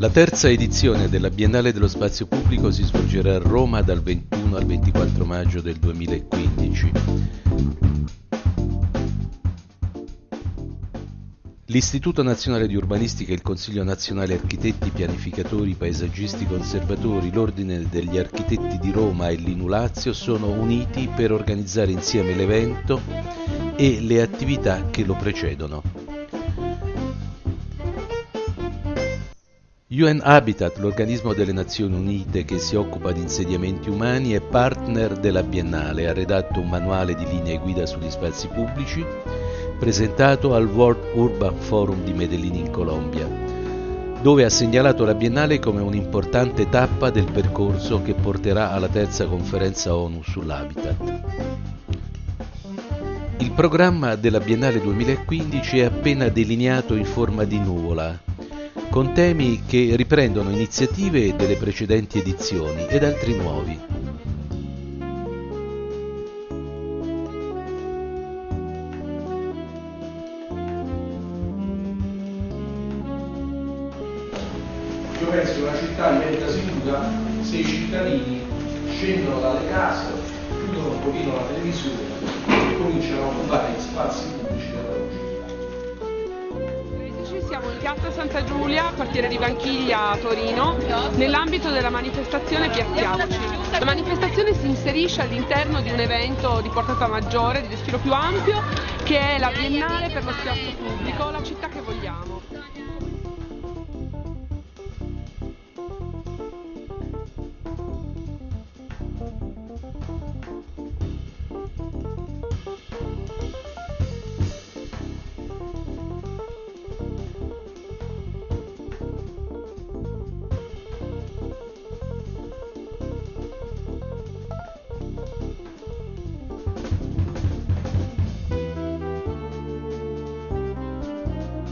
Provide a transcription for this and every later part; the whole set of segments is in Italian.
La terza edizione della Biennale dello Spazio Pubblico si svolgerà a Roma dal 21 al 24 maggio del 2015. L'Istituto Nazionale di Urbanistica, il Consiglio Nazionale Architetti, Pianificatori, Paesaggisti, Conservatori, l'Ordine degli Architetti di Roma e l'Inu Lazio sono uniti per organizzare insieme l'evento e le attività che lo precedono. UN Habitat, l'organismo delle Nazioni Unite che si occupa di insediamenti umani, è partner della Biennale, ha redatto un manuale di linee guida sugli spazi pubblici, presentato al World Urban Forum di Medellin in Colombia, dove ha segnalato la Biennale come un'importante tappa del percorso che porterà alla terza conferenza ONU sull'habitat. Il programma della Biennale 2015 è appena delineato in forma di nuvola, con temi che riprendono iniziative delle precedenti edizioni ed altri nuovi. Io penso che una città diventa sicura se i cittadini scendono dalle case, chiudono un pochino la televisione e cominciano a occupare gli spazi piazza Santa Giulia, quartiere di Vanchiglia, Torino, nell'ambito della manifestazione Piazziamoci. La manifestazione si inserisce all'interno di un evento di portata maggiore, di respiro più ampio, che è la Biennale per lo spazio pubblico, la città che vogliamo.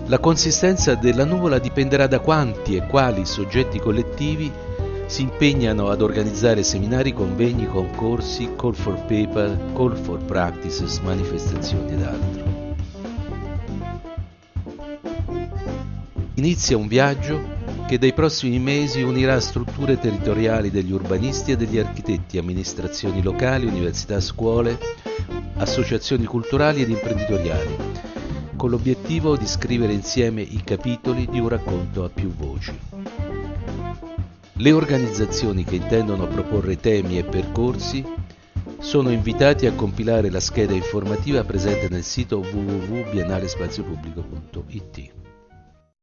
La consistenza della nuvola dipenderà da quanti e quali soggetti collettivi si impegnano ad organizzare seminari, convegni, concorsi, call for paper, call for practices, manifestazioni ed altro. Inizia un viaggio che dai prossimi mesi unirà strutture territoriali degli urbanisti e degli architetti, amministrazioni locali, università, scuole, associazioni culturali ed imprenditoriali, con l'obiettivo di scrivere insieme i capitoli di un racconto a più voci. Le organizzazioni che intendono proporre temi e percorsi sono invitati a compilare la scheda informativa presente nel sito www.biennalespaziopubblico.it.